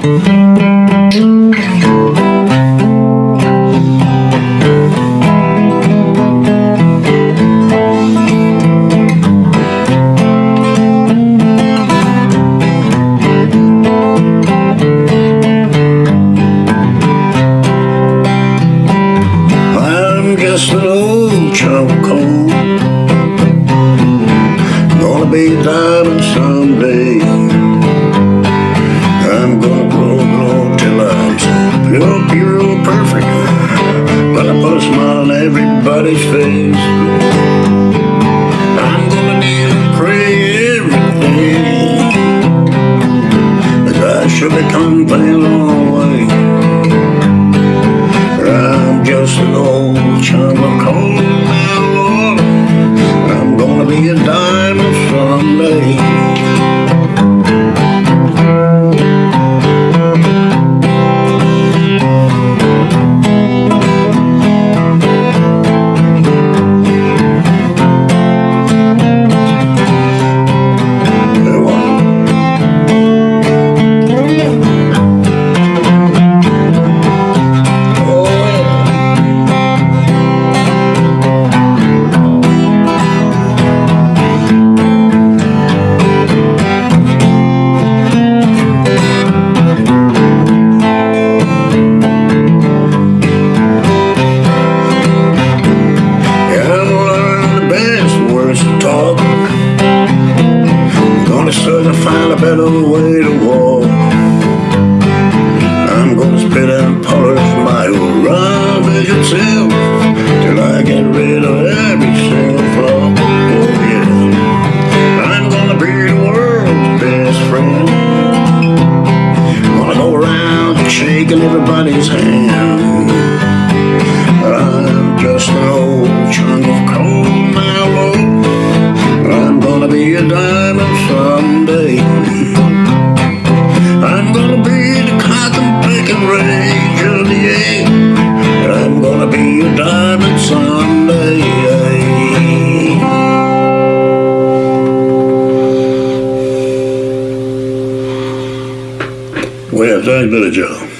I'm just an old of coal. Gonna be a everybody's face. I'm gonna kneel and pray every day. I should become plain all the way. I'm just an old chunk Gonna search and find a better way to walk. I'm gonna spit and polish my rubbish itself till I get rid of every single flaw. Oh yeah, I'm gonna be the world's best friend. Gonna go around shaking everybody's hand. I'm just an old chunk of coal now, I'm gonna be a diamond someday. I'm gonna be the cotton picking rage of the air. I'm gonna be a diamond someday. Well, thanks, Billy Joe.